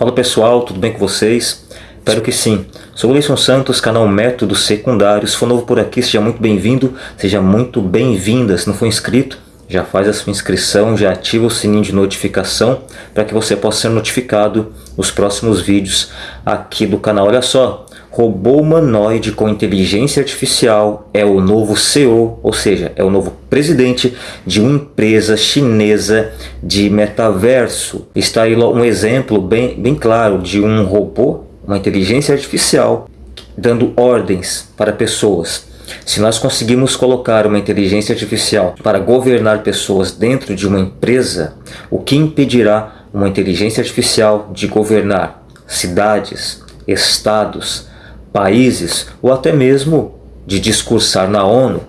Fala pessoal, tudo bem com vocês? Espero que sim. Sou o Leison Santos, canal Métodos Secundários. Se for novo por aqui, seja muito bem-vindo, seja muito bem-vinda. Se não for inscrito, já faz a sua inscrição, já ativa o sininho de notificação para que você possa ser notificado nos próximos vídeos aqui do canal. Olha só, robô humanoide com inteligência artificial é o novo CEO, ou seja, é o novo presidente de uma empresa chinesa de metaverso. Está aí um exemplo bem, bem claro de um robô, uma inteligência artificial, dando ordens para pessoas. Se nós conseguimos colocar uma inteligência artificial para governar pessoas dentro de uma empresa, o que impedirá uma inteligência artificial de governar cidades, estados, países ou até mesmo de discursar na ONU.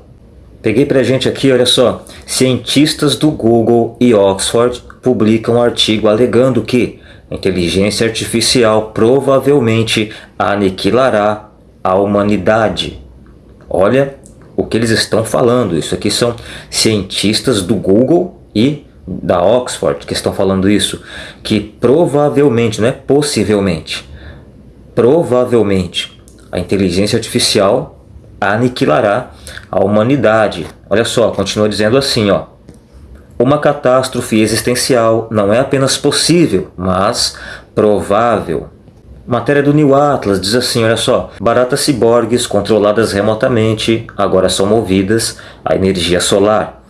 Peguei pra gente aqui, olha só, cientistas do Google e Oxford publicam um artigo alegando que a inteligência artificial provavelmente aniquilará a humanidade. Olha o que eles estão falando, isso aqui são cientistas do Google e da Oxford que estão falando isso, que provavelmente, não é possivelmente, provavelmente a inteligência artificial aniquilará a humanidade. Olha só, continua dizendo assim, ó. Uma catástrofe existencial não é apenas possível, mas provável. Matéria do New Atlas diz assim, olha só, baratas ciborgues controladas remotamente agora são movidas à energia solar.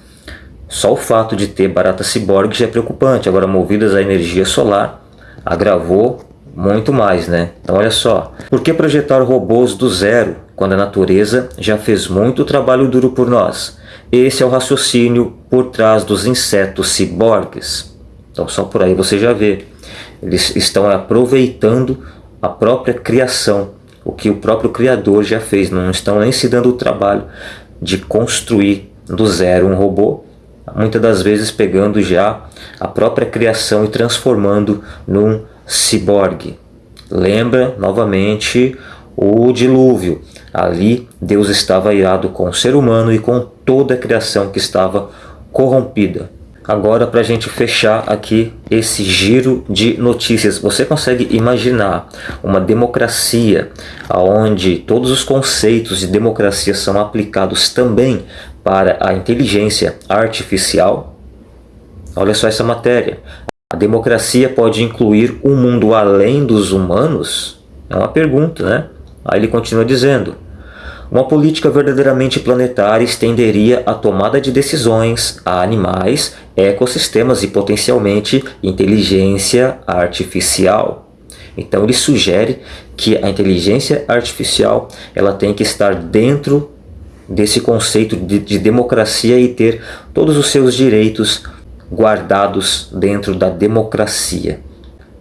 Só o fato de ter baratas ciborgues já é preocupante, agora movidas à energia solar agravou muito mais, né? Então olha só, por que projetar robôs do zero quando a natureza já fez muito trabalho duro por nós? Esse é o raciocínio por trás dos insetos ciborgues. Então só por aí você já vê. Eles estão aproveitando a própria criação, o que o próprio Criador já fez. Não estão nem se dando o trabalho de construir do zero um robô, muitas das vezes pegando já a própria criação e transformando num ciborgue. Lembra novamente o dilúvio. Ali Deus estava irado com o ser humano e com toda a criação que estava corrompida. Agora para a gente fechar aqui esse giro de notícias, você consegue imaginar uma democracia onde todos os conceitos de democracia são aplicados também para a inteligência artificial? Olha só essa matéria. Democracia pode incluir um mundo além dos humanos? É uma pergunta, né? Aí ele continua dizendo, uma política verdadeiramente planetária estenderia a tomada de decisões a animais, ecossistemas e potencialmente inteligência artificial. Então ele sugere que a inteligência artificial ela tem que estar dentro desse conceito de, de democracia e ter todos os seus direitos guardados dentro da democracia.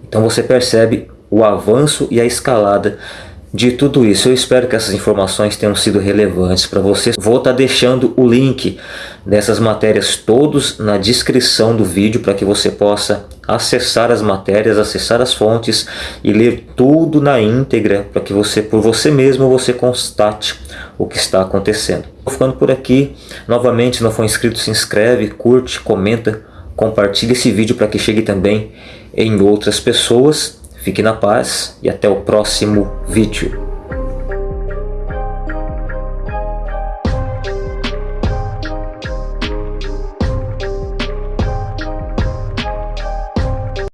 Então você percebe o avanço e a escalada de tudo isso. Eu espero que essas informações tenham sido relevantes para você. Vou estar tá deixando o link dessas matérias todos na descrição do vídeo para que você possa acessar as matérias, acessar as fontes e ler tudo na íntegra para que você, por você mesmo, você constate o que está acontecendo. Vou ficando por aqui. Novamente, se não for inscrito, se inscreve, curte, comenta, compartilhe esse vídeo para que chegue também em outras pessoas. Fique na paz e até o próximo vídeo.